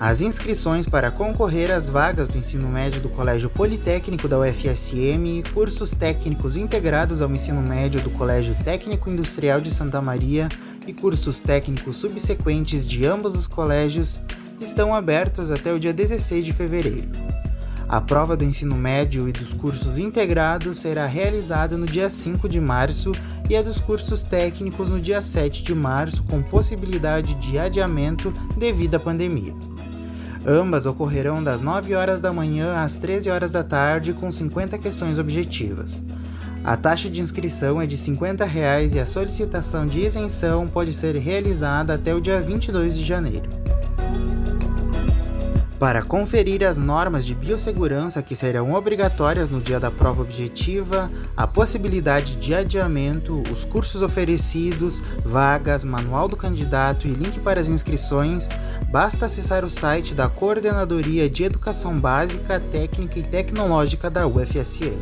As inscrições para concorrer às vagas do ensino médio do Colégio Politécnico da UFSM, cursos técnicos integrados ao ensino médio do Colégio Técnico Industrial de Santa Maria e cursos técnicos subsequentes de ambos os colégios estão abertos até o dia 16 de fevereiro. A prova do ensino médio e dos cursos integrados será realizada no dia 5 de março e a dos cursos técnicos no dia 7 de março, com possibilidade de adiamento devido à pandemia. Ambas ocorrerão das 9 horas da manhã às 13 horas da tarde com 50 questões objetivas. A taxa de inscrição é de 50 reais e a solicitação de isenção pode ser realizada até o dia 22 de janeiro. Para conferir as normas de biossegurança que serão obrigatórias no dia da prova objetiva, a possibilidade de adiamento, os cursos oferecidos, vagas, manual do candidato e link para as inscrições, basta acessar o site da Coordenadoria de Educação Básica, Técnica e Tecnológica da UFSM.